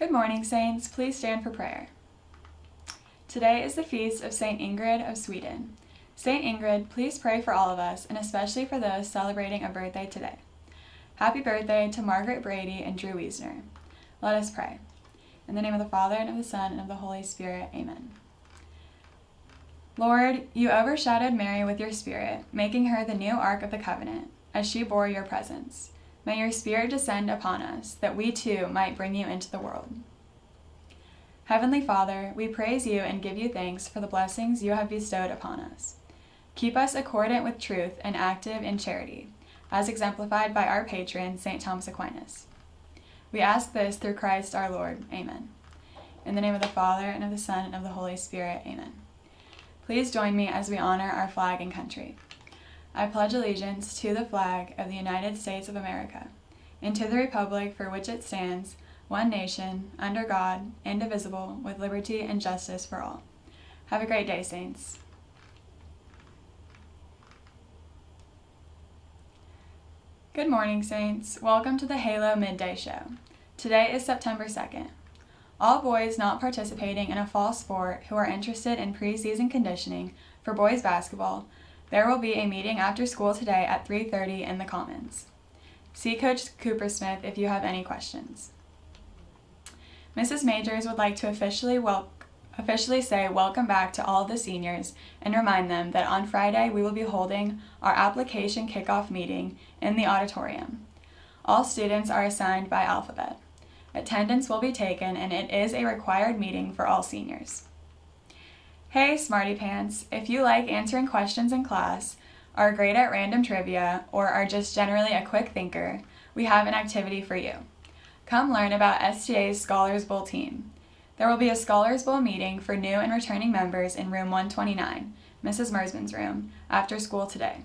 Good morning, Saints. Please stand for prayer. Today is the feast of St. Ingrid of Sweden. St. Ingrid, please pray for all of us, and especially for those celebrating a birthday today. Happy birthday to Margaret Brady and Drew Wiesner. Let us pray. In the name of the Father, and of the Son, and of the Holy Spirit. Amen. Lord, you overshadowed Mary with your Spirit, making her the new Ark of the Covenant, as she bore your presence. May your Spirit descend upon us, that we too might bring you into the world. Heavenly Father, we praise you and give you thanks for the blessings you have bestowed upon us. Keep us accordant with truth and active in charity, as exemplified by our patron, St. Thomas Aquinas. We ask this through Christ our Lord. Amen. In the name of the Father, and of the Son, and of the Holy Spirit. Amen. Please join me as we honor our flag and country. I pledge allegiance to the flag of the United States of America, and to the republic for which it stands, one nation, under God, indivisible, with liberty and justice for all. Have a great day, Saints. Good morning, Saints. Welcome to the Halo Midday Show. Today is September 2nd. All boys not participating in a fall sport who are interested in preseason conditioning for boys basketball there will be a meeting after school today at 3.30 in the Commons. See Coach Cooper Smith if you have any questions. Mrs. Majors would like to officially, wel officially say welcome back to all the seniors and remind them that on Friday we will be holding our application kickoff meeting in the auditorium. All students are assigned by alphabet. Attendance will be taken and it is a required meeting for all seniors. Hey Smarty Pants, if you like answering questions in class, are great at random trivia, or are just generally a quick thinker, we have an activity for you. Come learn about STA's Scholars Bowl team. There will be a Scholars Bowl meeting for new and returning members in room 129, Mrs. Mersman's room, after school today.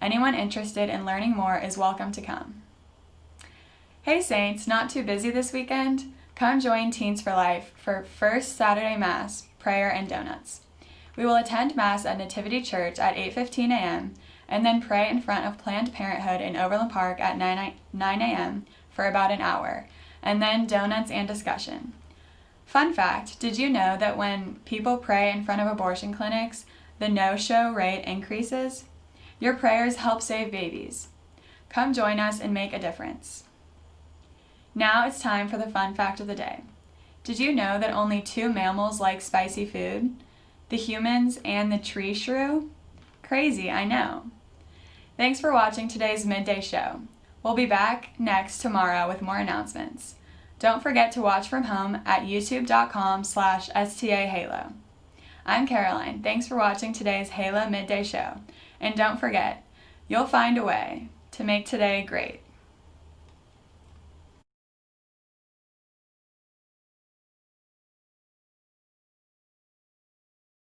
Anyone interested in learning more is welcome to come. Hey Saints, not too busy this weekend? Come join Teens for Life for First Saturday Mass, prayer, and donuts. We will attend Mass at Nativity Church at 8.15 a.m. and then pray in front of Planned Parenthood in Overland Park at 9, 9 a.m. for about an hour, and then donuts and discussion. Fun fact, did you know that when people pray in front of abortion clinics, the no-show rate increases? Your prayers help save babies. Come join us and make a difference. Now it's time for the fun fact of the day. Did you know that only two mammals like spicy food? the humans, and the tree shrew? Crazy, I know. Thanks for watching today's Midday Show. We'll be back next tomorrow with more announcements. Don't forget to watch from home at youtube.com slash stahalo. I'm Caroline. Thanks for watching today's Halo Midday Show. And don't forget, you'll find a way to make today great.